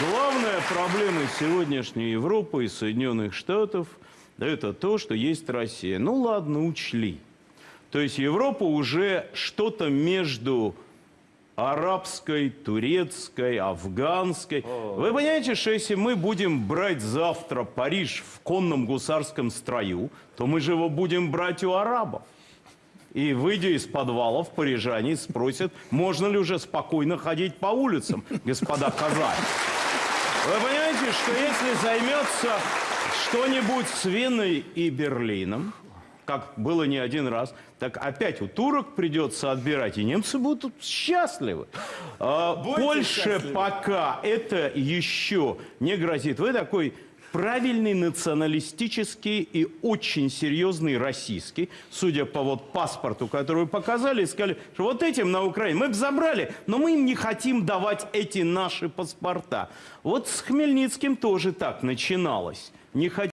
Главная проблема сегодняшней Европы и Соединенных Штатов – это то, что есть Россия. Ну ладно, учли. То есть Европа уже что-то между арабской, турецкой, афганской. Вы понимаете, что если мы будем брать завтра Париж в конном гусарском строю, то мы же его будем брать у арабов. И, выйдя из подвалов, парижане спросят, можно ли уже спокойно ходить по улицам, господа казаки. Вы понимаете, что если займется что-нибудь с Веной и Берлином, как было не один раз, так опять у турок придется отбирать, и немцы будут счастливы. А, Польше счастливы. пока это еще не грозит. Вы такой правильный националистический и очень серьезный российский, судя по вот паспорту, который вы показали, сказали, что вот этим на Украине мы бы забрали, но мы им не хотим давать эти наши паспорта. Вот с Хмельницким тоже так начиналось. Не